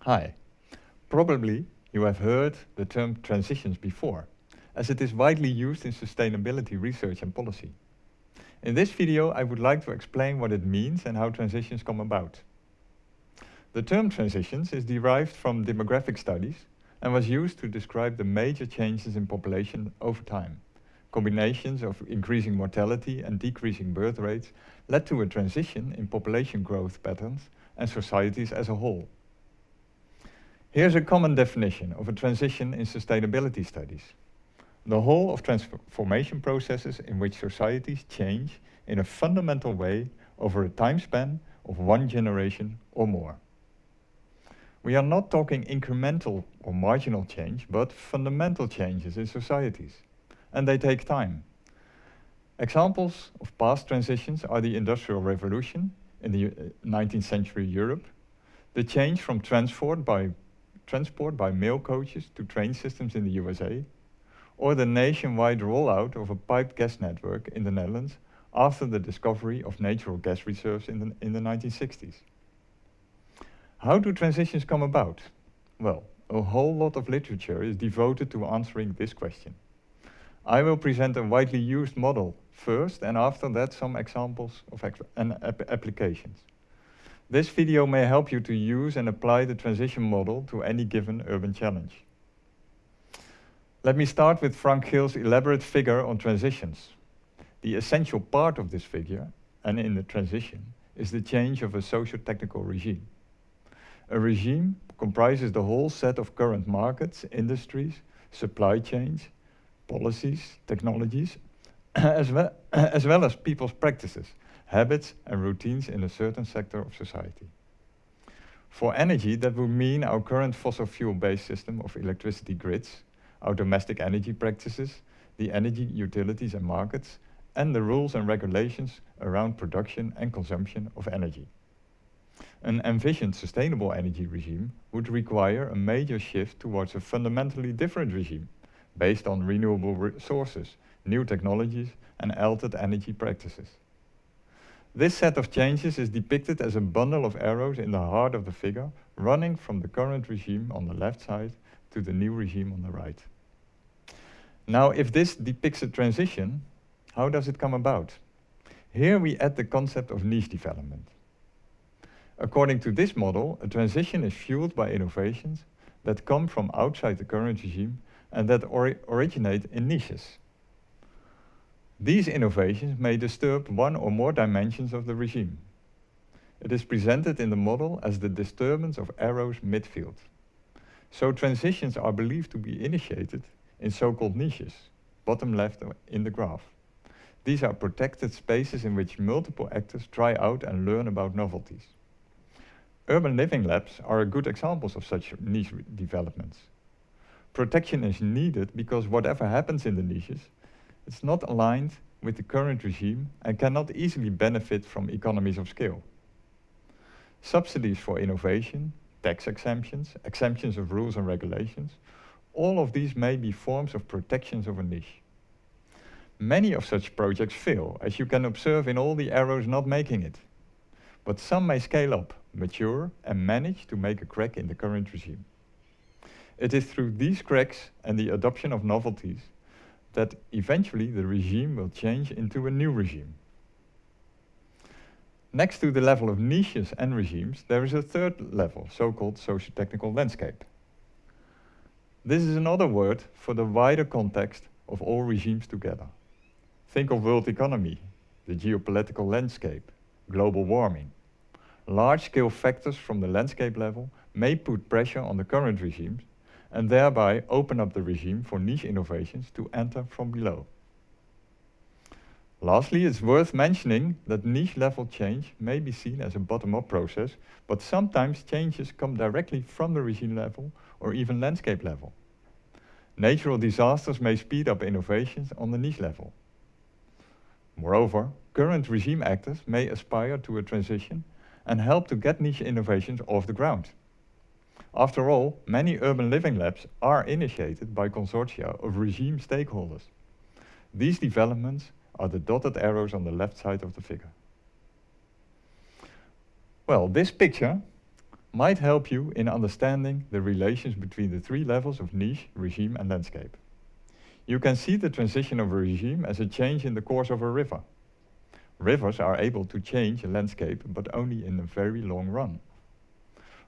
Hi. Probably you have heard the term transitions before, as it is widely used in sustainability research and policy. In this video, I would like to explain what it means and how transitions come about. The term transitions is derived from demographic studies and was used to describe the major changes in population over time. Combinations of increasing mortality and decreasing birth rates led to a transition in population growth patterns and societies as a whole. Here's a common definition of a transition in sustainability studies. The whole of transformation processes in which societies change in a fundamental way over a time span of one generation or more. We are not talking incremental or marginal change, but fundamental changes in societies. And they take time. Examples of past transitions are the Industrial Revolution in the 19th uh, century Europe, the change from transport by transport by mail coaches to train systems in the USA, or the nationwide rollout of a piped gas network in the Netherlands after the discovery of natural gas reserves in the, in the 1960s. How do transitions come about? Well, a whole lot of literature is devoted to answering this question. I will present a widely used model first and after that some examples of and applications. This video may help you to use and apply the transition model to any given urban challenge. Let me start with Frank Geels' elaborate figure on transitions. The essential part of this figure, and in the transition, is the change of a socio-technical regime. A regime comprises the whole set of current markets, industries, supply chains, policies, technologies, as well, as well as people's practices, habits and routines in a certain sector of society. For energy, that would mean our current fossil fuel-based system of electricity grids, our domestic energy practices, the energy utilities and markets, and the rules and regulations around production and consumption of energy. An envisioned sustainable energy regime would require a major shift towards a fundamentally different regime, based on renewable resources, new technologies, and altered energy practices. This set of changes is depicted as a bundle of arrows in the heart of the figure, running from the current regime on the left side to the new regime on the right. Now, if this depicts a transition, how does it come about? Here we add the concept of niche development. According to this model, a transition is fueled by innovations that come from outside the current regime and that ori originate in niches. These innovations may disturb one or more dimensions of the regime. It is presented in the model as the disturbance of arrows midfield. So transitions are believed to be initiated in so-called niches, bottom left in the graph. These are protected spaces in which multiple actors try out and learn about novelties. Urban living labs are good examples of such niche developments. Protection is needed because whatever happens in the niches it's not aligned with the current regime and cannot easily benefit from economies of scale. Subsidies for innovation, tax exemptions, exemptions of rules and regulations, all of these may be forms of protections of a niche. Many of such projects fail, as you can observe in all the arrows not making it. But some may scale up, mature, and manage to make a crack in the current regime. It is through these cracks and the adoption of novelties that eventually the regime will change into a new regime. Next to the level of niches and regimes, there is a third level, so-called socio-technical landscape. This is another word for the wider context of all regimes together. Think of world economy, the geopolitical landscape, global warming. Large-scale factors from the landscape level may put pressure on the current regimes and thereby open up the regime for niche innovations to enter from below. Lastly, it's worth mentioning that niche level change may be seen as a bottom-up process, but sometimes changes come directly from the regime level or even landscape level. Natural disasters may speed up innovations on the niche level. Moreover, current regime actors may aspire to a transition and help to get niche innovations off the ground. After all, many urban living labs are initiated by consortia of regime stakeholders. These developments are the dotted arrows on the left side of the figure. Well, this picture might help you in understanding the relations between the three levels of niche, regime and landscape. You can see the transition of a regime as a change in the course of a river. Rivers are able to change a landscape, but only in a very long run.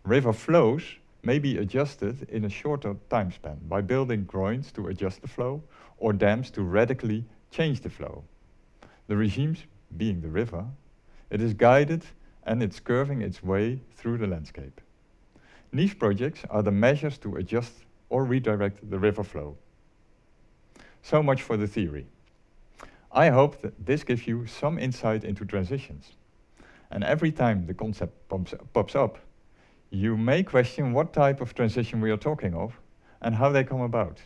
River flows may be adjusted in a shorter time span by building groins to adjust the flow or dams to radically change the flow. The regimes being the river, it is guided and it's curving its way through the landscape. Niche projects are the measures to adjust or redirect the river flow. So much for the theory. I hope that this gives you some insight into transitions. And every time the concept pops up, you may question what type of transition we are talking of and how they come about.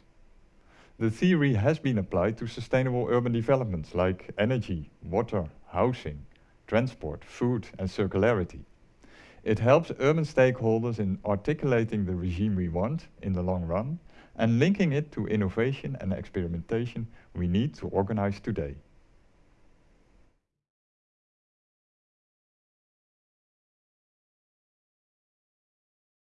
The theory has been applied to sustainable urban developments like energy, water, housing, transport, food and circularity. It helps urban stakeholders in articulating the regime we want in the long run and linking it to innovation and experimentation we need to organize today.